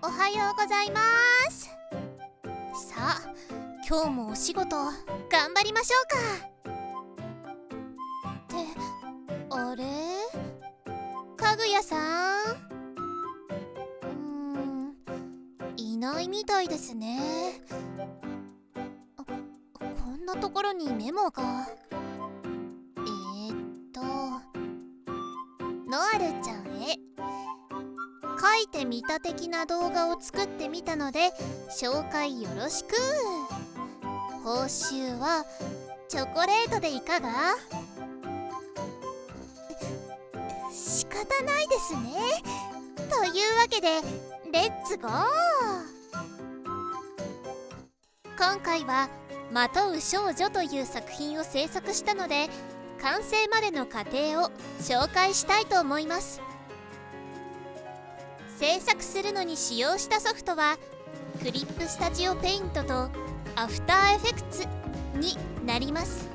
おはようございます。さあ今日もお仕事頑張りましょうか。ってあれ？かぐやさん？うんいないみたいですね。あこんなところにメモが。書いてみた的な動画を作ってみたので紹介よろしく。報酬はチョコレートでいかが？仕方ないですね。というわけでレッツゴー！今回は「まとう少女」という作品を制作したので完成までの過程を紹介したいと思います。制作するのに使用したソフトはクリップスタジオペイントとアフターエフェクツになります。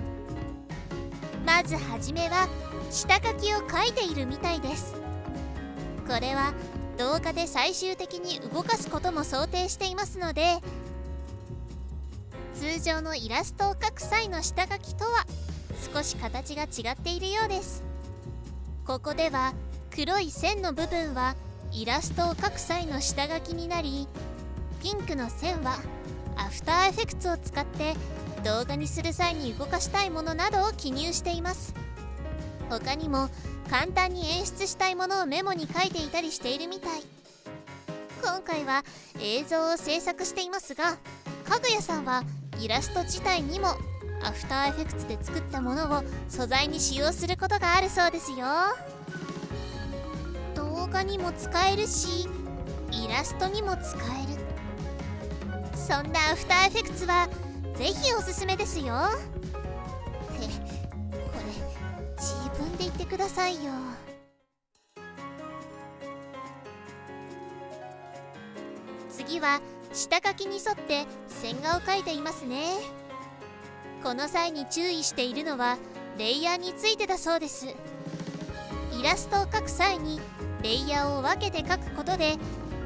まずはじめは下書きを書いているみたいです。これは動画で最終的に動かすことも想定していますので通常のイラストを描く際の下書きとは少し形が違っているようです。ここでは黒い線の部分はイラストを描く際の下書きになりピンクの線はアフターエフェクツを使って動画にする際に動かしたいものなどを記入しています。他にも簡単に演出したいものをメモに書いていたりしているみたい。今回は映像を制作していますがかぐやさんはイラスト自体にもアフターエフェクツで作ったものを素材に使用することがあるそうですよ。画にも使えるしイラストにも使える。そんなアフターエフェクツはぜひおすすめですよ。ってこれ自分で言ってくださいよ。次は下書きに沿って線画を描いていますね。この際に注意しているのはレイヤーについてだそうです。イラストを描く際にレイヤーを分けて描くことで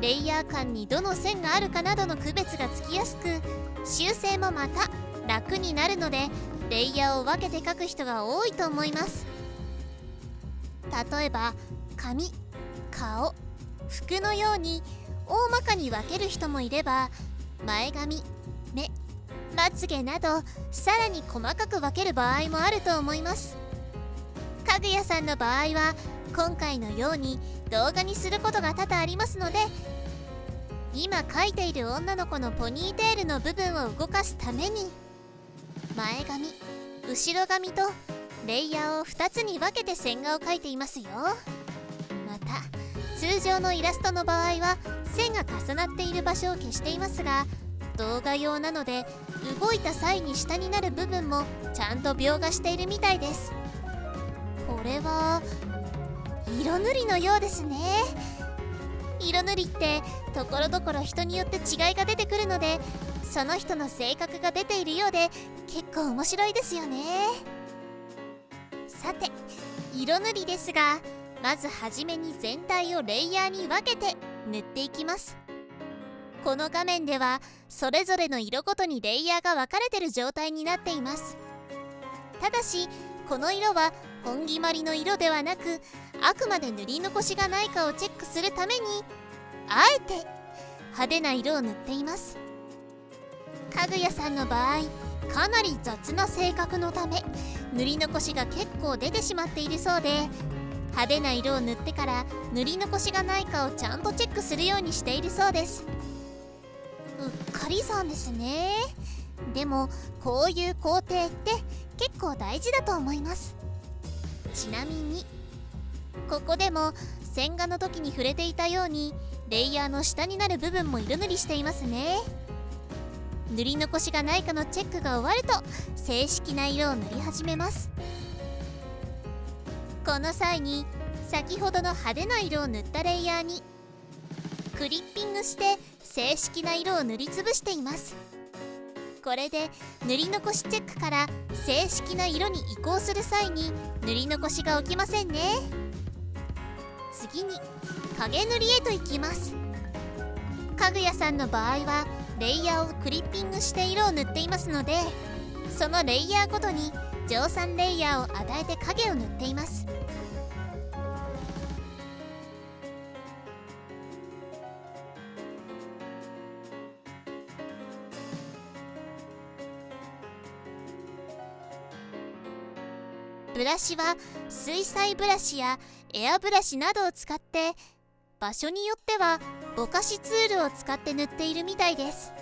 レイヤー間にどの線があるかなどの区別がつきやすく修正もまた楽になるのでレイヤーを分けて描く人が多いと思います。例えば髪顔服のように大まかに分ける人もいれば前髪目まつげなどさらに細かく分ける場合もあると思います。かぐやさんの場合は今回のように動画にすることが多々ありますので今描いている女の子のポニーテールの部分を動かすために前髪後ろ髪とレイヤーを2つに分けて線画を描いていますよ。また通常のイラストの場合は線が重なっている場所を消していますが動画用なので動いた際に下になる部分もちゃんと描画しているみたいです。れは色塗りのようですね。色塗りってところどころ人によって違いが出てくるのでその人の性格が出ているようで結構面白いですよね。さて色塗りですがまずはじめに全体をレイヤーに分けて塗っていきます。この画面ではそれぞれの色ごとにレイヤーが分かれてる状態になっています。ただしこの色は本決まりの色ではなくあくまで塗り残しがないかをチェックするためにあえて派手な色を塗っています。かぐやさんの場合かなり雑な性格のため塗り残しが結構出てしまっているそうで派手な色を塗ってから塗り残しがないかをちゃんとチェックするようにしているそうです。うっかりさんですね。でもこういう工程って結構大事だと思います。ちなみにここでも線画の時に触れていたようにレイヤーの下になる部分も色塗りしていますね。塗り残しがないかのチェックが終わると正式な色を塗り始めます。この際に先ほどの派手な色を塗ったレイヤーにクリッピングして正式な色を塗りつぶしています。これで塗り残しチェックから正式な色に移行する際に塗り残しが起きませんね。次に影塗りへと行きます。かぐやさんの場合はレイヤーをクリッピングして色を塗っていますのでそのレイヤーごとに乗算レイヤーを与えて影を塗っています。ブラシは水彩ブラシやエアブラシなどを使って場所によってはぼかしツールを使って塗っているみたいです。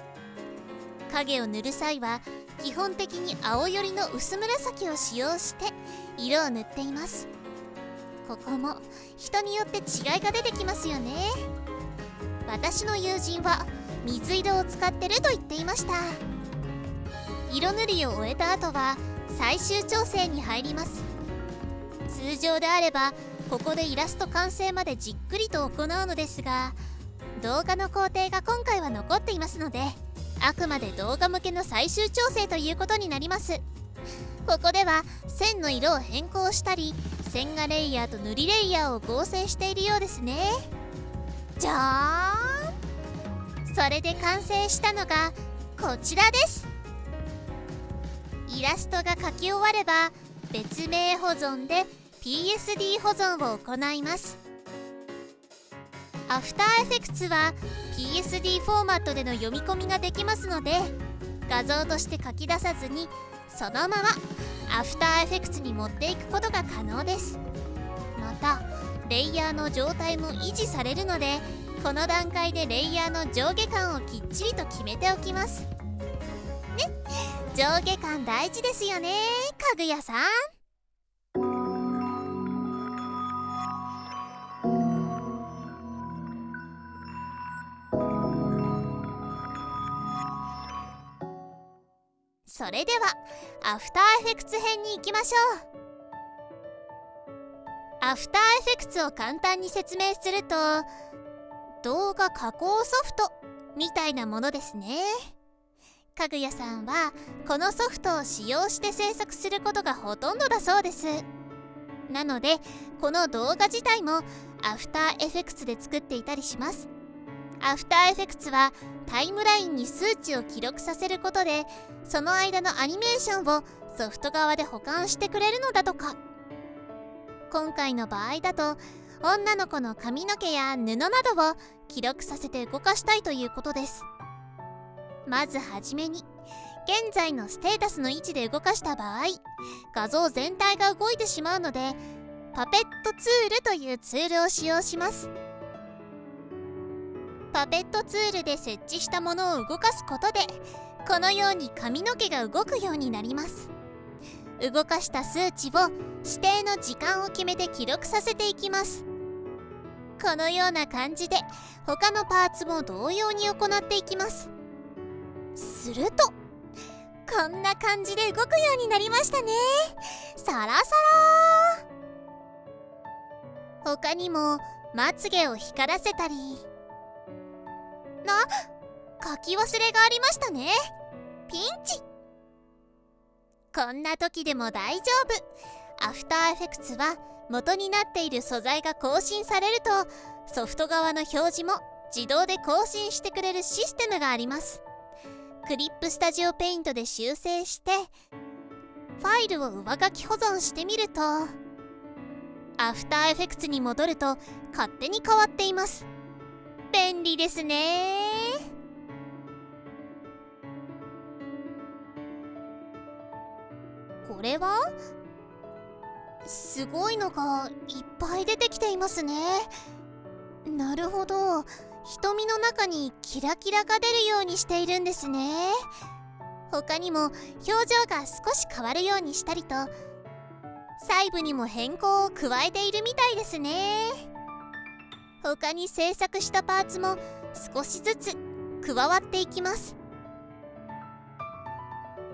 影を塗る際は基本的に青寄りの薄紫を使用して色を塗っています。ここも人によって違いが出てきますよね。私の友人は水色を使ってると言っていました。色塗りを終えた後は最終調整に入ります。通常であればここでイラスト完成までじっくりと行うのですが動画の工程が今回は残っていますのであくまで動画向けの最終調整ということになります。ここでは線の色を変更したり線画レイヤーと塗りレイヤーを合成しているようですね。じゃーん。それで完成したのがこちらです。イラストが描き終われば別名保存で PSD 保存を行います。アフターエフェクツは PSD フォーマットでの読み込みができますので画像として書き出さずにそのままアフターエフェクツに持っていくことが可能です。またレイヤーの状態も維持されるのでこの段階でレイヤーの上下感をきっちりと決めておきます。ね。上下感大事ですよねかぐやさん。それではアフターエフェクツ編に行きましょう。アフターエフェクツを簡単に説明すると動画加工ソフトみたいなものですね。かぐやさんはこのソフトを使用して制作することがほとんどだそうです。なのでこの動画自体もアフターエフェクツで作っていたりします。アフターエフェクツはタイムラインに数値を記録させることでその間のアニメーションをソフト側で保管してくれるのだとか。今回の場合だと女の子の髪の毛や布などを記録させて動かしたいということです。まずはじめに現在のステータスの位置で動かした場合画像全体が動いてしまうのでパペットツールというツールを使用します。パペットツールで設置したものを動かすことでこのように髪の毛が動くようになります。動かした数値を指定の時間を決めて記録させていきます。このような感じで他のパーツも同様に行っていきます。するとこんな感じで動くようになりましたね。サラサラ他にもまつげを光らせたり。な書き忘れがありましたね。ピンチ。こんな時でも大丈夫。アフターエフェクツは元になっている素材が更新されるとソフト側の表示も自動で更新してくれるシステムがあります。クリップスタジオペイントで修正してファイルを上書き保存してみるとアフターエフェクツに戻ると勝手に変わっています。便利ですね。これは？すごいのがいっぱい出てきていますね。なるほど。瞳の中にキラキラが出るようにしているんですね。他にも表情が少し変わるようにしたりと細部にも変更を加えているみたいですね。他に制作したパーツも少しずつ加わっていきます。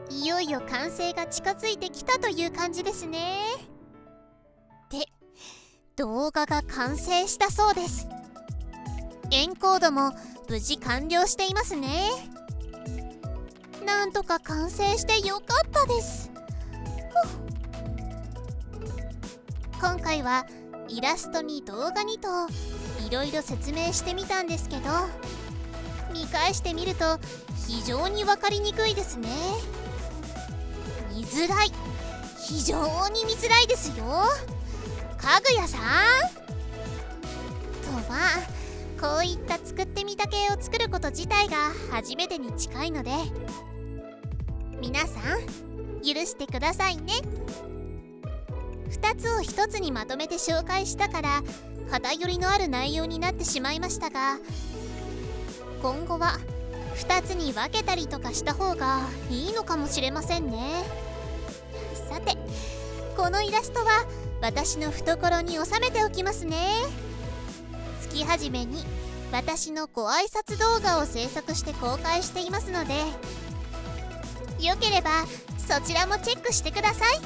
いよいよ完成が近づいてきたという感じですね。で動画が完成したそうです。エンコードも無事完了していますね。なんとか完成してよかったです。今回はイラストに動画にといろいろ説明してみたんですけど見返してみると非常に分かりにくいですね。見づらい。非常に見づらいですよ。かぐやさん。とまあこういった作ってみた系を作ること自体が初めてに近いので皆さん許してくださいね。2つを1つにまとめて紹介したから偏りのある内容になってしまいましたが今後は2つに分けたりとかした方がいいのかもしれませんね。さてこのイラストは私の懐に収めておきますね。月初めに私のご挨拶動画を制作して公開していますのでよければそちらもチェックしてください。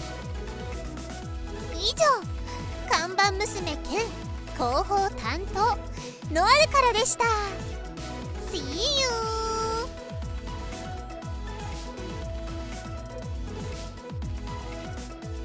以上看板娘兼広報担当ノアルからでした。